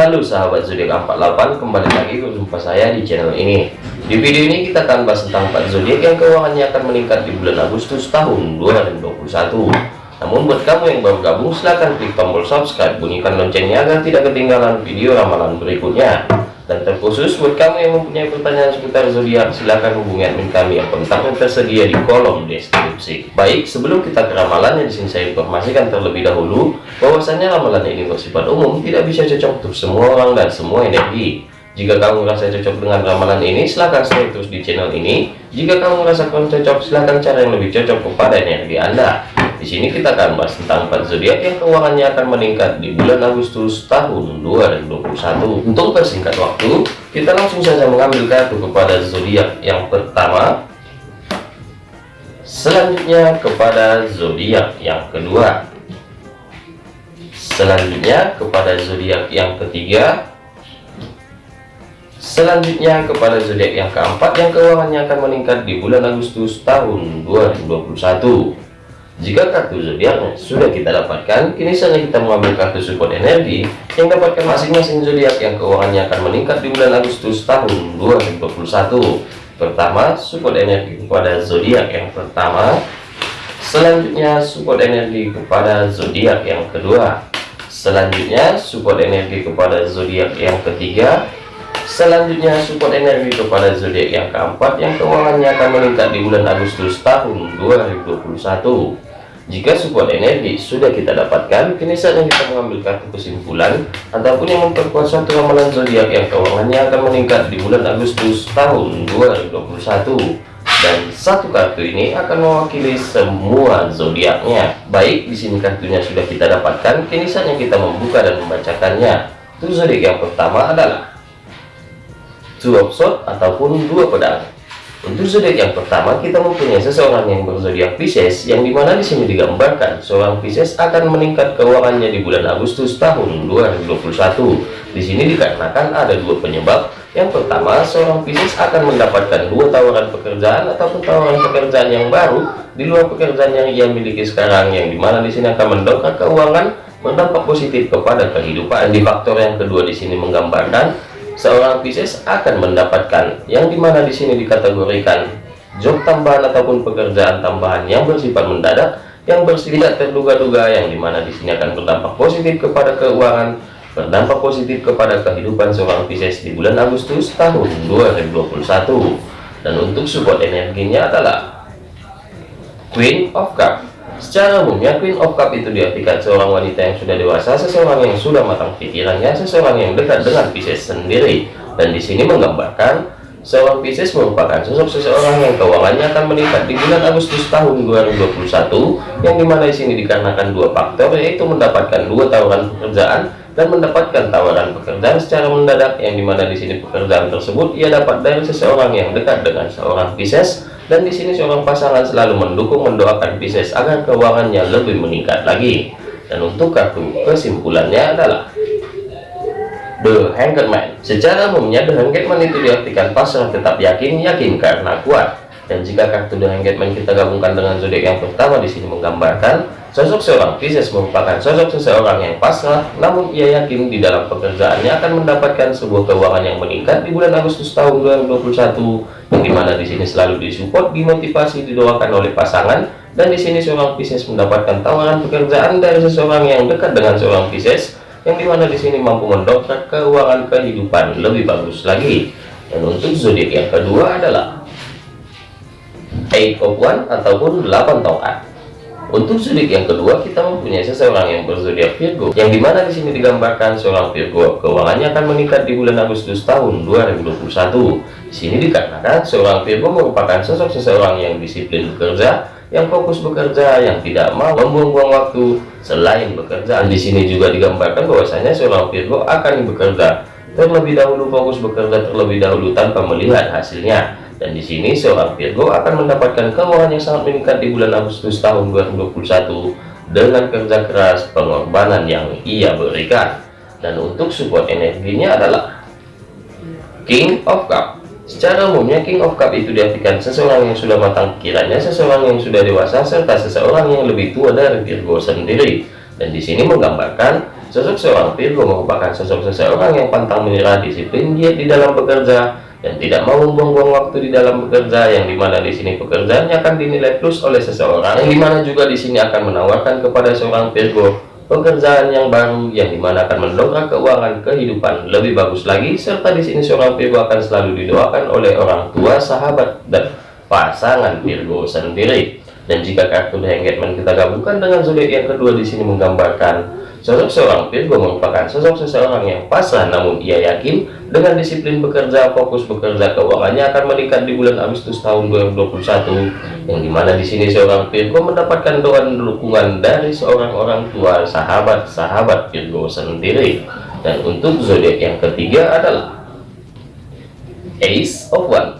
Halo sahabat zodiak 48 kembali lagi berjumpa saya di channel ini. Di video ini kita akan bahas tentang 4 zodiak yang keuangannya akan meningkat di bulan Agustus tahun 2021 namun buat kamu yang baru gabung silahkan klik tombol subscribe bunyikan loncengnya agar tidak ketinggalan video ramalan berikutnya dan terkhusus buat kamu yang mempunyai pertanyaan seputar zodiak silahkan hubungi admin kami yang kontaknya tersedia di kolom deskripsi. Baik sebelum kita ke ramalannya di sini saya informasikan terlebih dahulu bahwasanya ramalan ini bersifat umum tidak bisa cocok untuk semua orang dan semua energi. Jika kamu merasa cocok dengan ramalan ini silahkan stay terus di channel ini. Jika kamu merasa kurang cocok silahkan cara yang lebih cocok kepada energi anda di sini kita akan bahas tentang empat zodiak yang keuangannya akan meningkat di bulan Agustus tahun 2021. Untuk persingkat waktu, kita langsung saja mengambil kartu kepada zodiak yang pertama. Selanjutnya kepada zodiak yang kedua. Selanjutnya kepada zodiak yang ketiga. Selanjutnya kepada zodiak yang keempat yang keuangannya akan meningkat di bulan Agustus tahun 2021. Jika kartu zodiaknya sudah kita dapatkan, kini saatnya kita mengambil kartu support energi yang dapatkan masing-masing zodiak yang keuangannya akan meningkat di bulan Agustus tahun 2021. Pertama, support energi kepada zodiak yang pertama. Selanjutnya, support energi kepada zodiak yang kedua. Selanjutnya, support energi kepada zodiak yang ketiga. Selanjutnya, support energi kepada zodiak yang keempat yang keuangannya akan meningkat di bulan Agustus tahun 2021. Jika support energi sudah kita dapatkan, kini saatnya kita mengambil kartu kesimpulan ataupun yang memperkuat suatu ramalan zodiak yang keuangannya akan meningkat di bulan Agustus tahun 2021. Dan satu kartu ini akan mewakili semua zodiaknya. Baik, di sini kartunya sudah kita dapatkan, kini saatnya kita membuka dan membacakannya. Untuk zodiak yang pertama adalah Two of Swords ataupun dua pedang. Untuk zodiak yang pertama kita mempunyai seseorang yang berzodiak Pisces yang di mana di sini digambarkan seorang Pisces akan meningkat keuangannya di bulan Agustus tahun 2021. Di sini dikarenakan ada dua penyebab. Yang pertama, seorang Pisces akan mendapatkan dua tawaran pekerjaan ataupun tawaran pekerjaan yang baru di luar pekerjaan yang ia miliki sekarang yang di mana di sini akan mendongkrak keuangan berdampak positif kepada kehidupan. Di faktor yang kedua di sini menggambarkan seorang Pisces akan mendapatkan yang di mana di sini dikategorikan job tambahan ataupun pekerjaan tambahan yang bersifat mendadak yang bersifat terduga-duga yang di mana di sini akan berdampak positif kepada keuangan berdampak positif kepada kehidupan seorang Pisces di bulan Agustus tahun 2021 dan untuk support energinya adalah Queen of Cup Secara umumnya Queen of Cup itu diartikan seorang wanita yang sudah dewasa, seseorang yang sudah matang pikirannya, seseorang yang dekat dengan Pisces sendiri. Dan di sini menggambarkan seorang Pisces merupakan sosok seseorang yang keuangannya akan meningkat di bulan Agustus tahun 2021, yang di mana di sini dikarenakan dua faktor yaitu mendapatkan dua tawaran pekerjaan dan mendapatkan tawaran pekerjaan secara mendadak yang di mana di sini pekerjaan tersebut ia dapat dari seseorang yang dekat dengan seorang Pisces dan di sini seorang pasangan selalu mendukung mendoakan Pisces agar keuangannya lebih meningkat lagi. Dan untuk kartu kesimpulannya adalah The Hanged Man. Secara umumnya The Hanged Man itu diartikan pasrah tetap yakin, yakin karena kuat. Dan jika kartu The Hanged Man kita gabungkan dengan zodiak yang pertama di sini menggambarkan sosok seorang Pisces merupakan sosok seseorang yang pasrah, namun ia yakin di dalam pekerjaannya akan mendapatkan sebuah keuangan yang meningkat di bulan Agustus tahun 2021 yang di mana di sini selalu disupport, dimotivasi, didoakan oleh pasangan, dan di sini seorang Pisces mendapatkan tawaran pekerjaan dari seseorang yang dekat dengan seorang Pisces, yang di mana di sini mampu mendongkrak keuangan kehidupan lebih bagus lagi. Dan untuk zodiak yang kedua adalah Eight of One ataupun 8 tongkat. Untuk zodiak yang kedua, kita mempunyai seseorang yang berzodiak Virgo, yang di mana di sini digambarkan seorang Virgo keuangannya akan meningkat di bulan Agustus tahun 2021. Di sini dikarenakan seorang Virgo merupakan sosok seseorang yang disiplin bekerja, yang fokus bekerja, yang tidak mau membuang-buang waktu selain bekerja. Di sini juga digambarkan bahwasanya seorang Virgo akan bekerja terlebih dahulu fokus bekerja terlebih dahulu tanpa melihat hasilnya dan di sini seorang Virgo akan mendapatkan keuangan yang sangat meningkat di bulan Agustus tahun 2021 dengan kerja keras pengorbanan yang ia berikan. Dan untuk support energinya adalah King of Cup. Secara umumnya King of Cup itu diartikan seseorang yang sudah matang pikirannya, seseorang yang sudah dewasa, serta seseorang yang lebih tua dari Virgo sendiri. Dan di sini menggambarkan Sosok seorang Virgo merupakan sosok seseorang yang pantang menyerah, disiplin, giat di dalam bekerja, dan tidak mau membuang-buang waktu di dalam bekerja, yang di mana di sini pekerjaannya akan dinilai plus oleh seseorang, yang di mana juga di sini akan menawarkan kepada seorang Virgo pekerjaan yang baru, yang di mana akan mendongkrak keuangan kehidupan lebih bagus lagi, serta di sini seorang Virgo akan selalu didoakan oleh orang tua, sahabat, dan pasangan Virgo sendiri. Dan jika kartu The Hangman kita gabungkan dengan zodiak yang kedua di sini menggambarkan Sosok seorang Virgo merupakan sosok seseorang yang pasrah namun ia yakin dengan disiplin bekerja, fokus bekerja, keuangannya akan meningkat di bulan Agustus tahun 2021 yang di mana di sini seorang Virgo mendapatkan doa dan dukungan dari seorang orang tua, sahabat-sahabat Virgo sendiri. Dan untuk zodiak yang ketiga adalah Ace of One.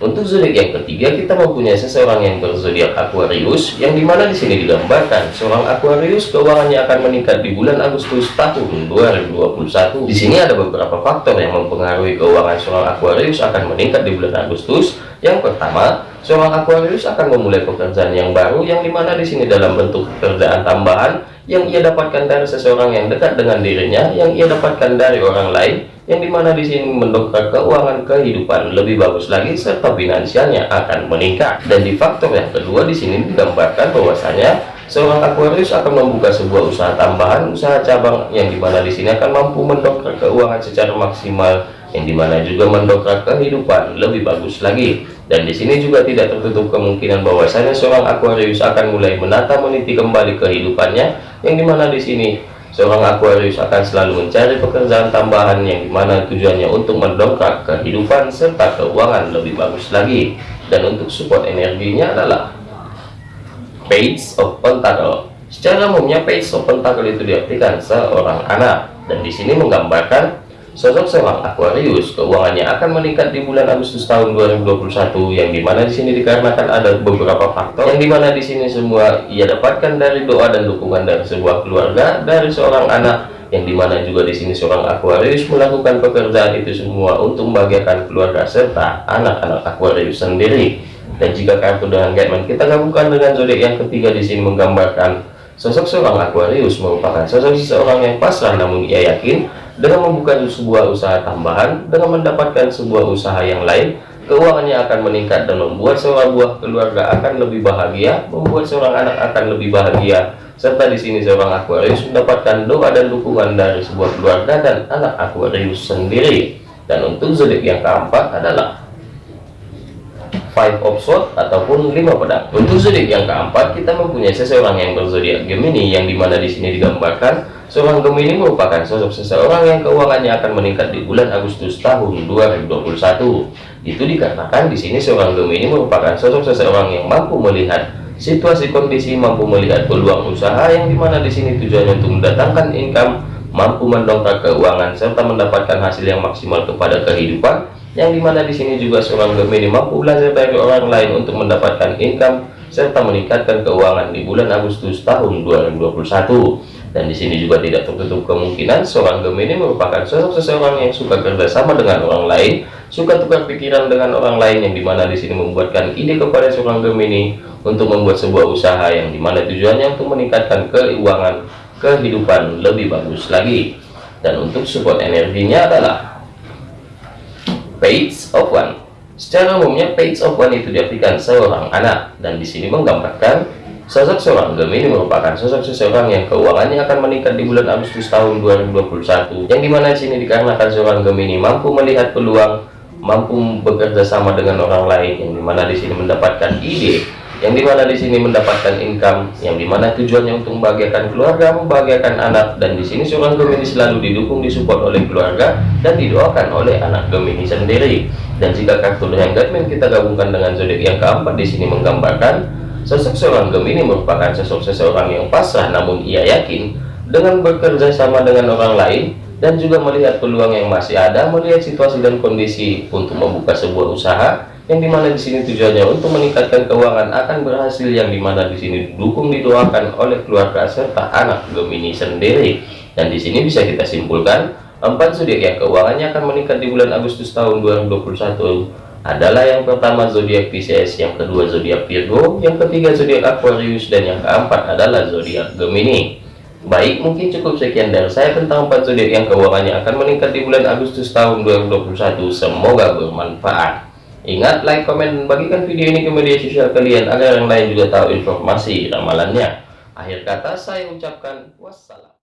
Untuk zodiak yang ketiga kita mempunyai seseorang yang berzodiak Aquarius yang di mana di sini digambarkan seorang Aquarius keuangannya akan meningkat di bulan Agustus tahun 2021. Di sini ada beberapa faktor yang mempengaruhi keuangan seorang Aquarius akan meningkat di bulan Agustus. Yang pertama, seorang Aquarius akan memulai pekerjaan yang baru yang di mana di sini dalam bentuk pekerjaan tambahan yang ia dapatkan dari seseorang yang dekat dengan dirinya, yang ia dapatkan dari orang lain yang di mana di sini mendongkrak keuangan kehidupan lebih bagus lagi serta finansialnya akan meningkat. Dan di faktor yang kedua di sini digambarkan bahwasanya seorang Aquarius akan membuka sebuah usaha tambahan usaha cabang yang di mana di sini akan mampu mendongkrak keuangan secara maksimal yang di mana juga mendongkrak kehidupan lebih bagus lagi dan di sini juga tidak tertutup kemungkinan bahwasanya seorang Aquarius akan mulai menata meniti kembali kehidupannya yang di mana di sini Seorang Aquarius akan selalu mencari pekerjaan tambahan yang di mana tujuannya untuk mendongkrak kehidupan serta keuangan lebih bagus lagi. Dan untuk support energinya adalah Page of Pentacle. Secara umumnya Page of Pentacle itu diartikan seorang anak dan di sini menggambarkan Sosok seorang Aquarius keuangannya akan meningkat di bulan Agustus tahun 2021 yang di mana di sini dikarenakan ada beberapa faktor. Yang di mana di sini semua ia dapatkan dari doa dan dukungan dari sebuah keluarga dari seorang anak yang di mana juga di sini seorang Aquarius melakukan pekerjaan itu semua untuk membahagiakan keluarga serta anak-anak Aquarius sendiri. Dan jika kartu dengan Gatman kita gabungkan dengan zodiak yang ketiga di sini menggambarkan sosok seorang Aquarius merupakan sosok seseorang yang pasrah namun ia yakin dengan membuka sebuah usaha tambahan dengan mendapatkan sebuah usaha yang lain keuangannya akan meningkat dan membuat seorang buah keluarga akan lebih bahagia membuat seorang anak akan lebih bahagia. Serta di sini seorang Aquarius mendapatkan doa dan dukungan dari sebuah keluarga dan anak Aquarius sendiri. Dan untuk zodiak yang keempat adalah five of sword ataupun lima pedang. Untuk zodiak yang keempat kita mempunyai seseorang yang berzodiak Gemini yang di mana di sini digambarkan Seorang Gemini merupakan sosok seseorang yang keuangannya akan meningkat di bulan Agustus tahun 2021. Itu dikatakan di sini seorang Gemini merupakan sosok seseorang yang mampu melihat situasi kondisi, mampu melihat peluang usaha yang di mana di sini tujuannya untuk mendatangkan income, mampu mendongkrak keuangan serta mendapatkan hasil yang maksimal kepada kehidupan. Yang di mana di sini juga seorang Gemini mampu belajar dari orang lain untuk mendapatkan income serta meningkatkan keuangan di bulan Agustus tahun 2021 dan di sini juga tidak tertutup kemungkinan seorang Gemini merupakan sosok seseorang yang suka kerjasama dengan orang lain, suka tukar pikiran dengan orang lain yang di mana di sini membuatkan ide kepada seorang Gemini untuk membuat sebuah usaha yang di mana tujuannya untuk meningkatkan keuangan kehidupan lebih bagus lagi. Dan untuk support energinya adalah Page of One. Secara umumnya Page of One itu diartikan seorang anak dan di sini menggambarkan Sosok seorang Gemini merupakan sosok seseorang yang keuangannya akan meningkat di bulan Agustus tahun 2021 yang di mana sini dikarenakan seorang Gemini mampu melihat peluang mampu bekerja sama dengan orang lain yang di mana di sini mendapatkan ide yang di mana di sini mendapatkan income yang di mana tujuannya untuk membahagiakan keluarga membahagiakan anak dan di sini seorang Gemini selalu didukung disupport oleh keluarga dan didoakan oleh anak Gemini sendiri. Dan jika kartu yang kita gabungkan dengan zodiak yang keempat di sini menggambarkan Sosok seorang Gemini merupakan sosok seseorang yang pasrah namun ia yakin dengan bekerja sama dengan orang lain dan juga melihat peluang yang masih ada, melihat situasi dan kondisi untuk membuka sebuah usaha yang di mana di sini tujuannya untuk meningkatkan keuangan akan berhasil yang di mana di sini didukung didoakan oleh keluarga serta anak Gemini sendiri. Dan di sini bisa kita simpulkan empat zodiak yang keuangannya akan meningkat di bulan Agustus tahun 2021 adalah yang pertama zodiak Pisces, yang kedua zodiak Virgo, yang ketiga zodiak Aquarius, dan yang keempat adalah zodiak Gemini. Baik, mungkin cukup sekian dari saya tentang empat zodiak yang keuangannya akan meningkat di bulan Agustus tahun 2021. Semoga bermanfaat. Ingat, like, komen, dan bagikan video ini ke media sosial kalian agar yang lain juga tahu informasi ramalannya. Akhir kata saya ucapkan wassalam.